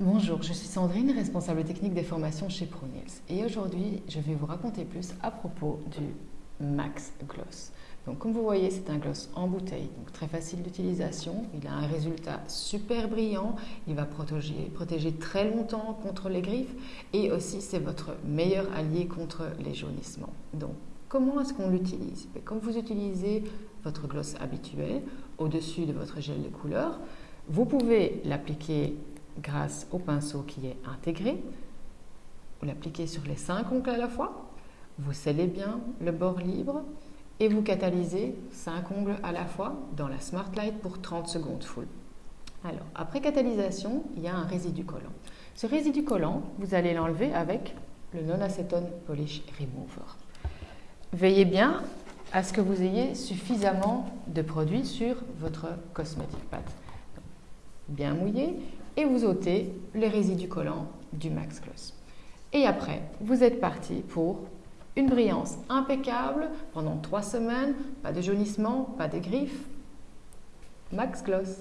Bonjour, je suis Sandrine, responsable technique des formations chez ProNails et aujourd'hui je vais vous raconter plus à propos du Max Gloss. Donc comme vous voyez c'est un gloss en bouteille, donc très facile d'utilisation, il a un résultat super brillant, il va protéger, protéger très longtemps contre les griffes. Et aussi c'est votre meilleur allié contre les jaunissements. Donc comment est-ce qu'on l'utilise? Ben, Comme vous utilisez votre gloss habituel au-dessus de votre gel de couleur, vous pouvez l'appliquer grâce au pinceau qui est intégré. Vous l'appliquez sur les cinq ongles à la fois. Vous scellez bien le bord libre et vous catalysez cinq ongles à la fois dans la Smart Light pour 30 secondes full. Alors, après catalysation, il y a un résidu collant. Ce résidu collant, vous allez l'enlever avec le non-acétone polish remover. Veillez bien à ce que vous ayez suffisamment de produit sur votre cosmétique pad. Bien mouillé, et vous ôtez les résidus collants du Max Gloss. Et après, vous êtes parti pour une brillance impeccable pendant trois semaines, pas de jaunissement, pas de griffes. Max Gloss.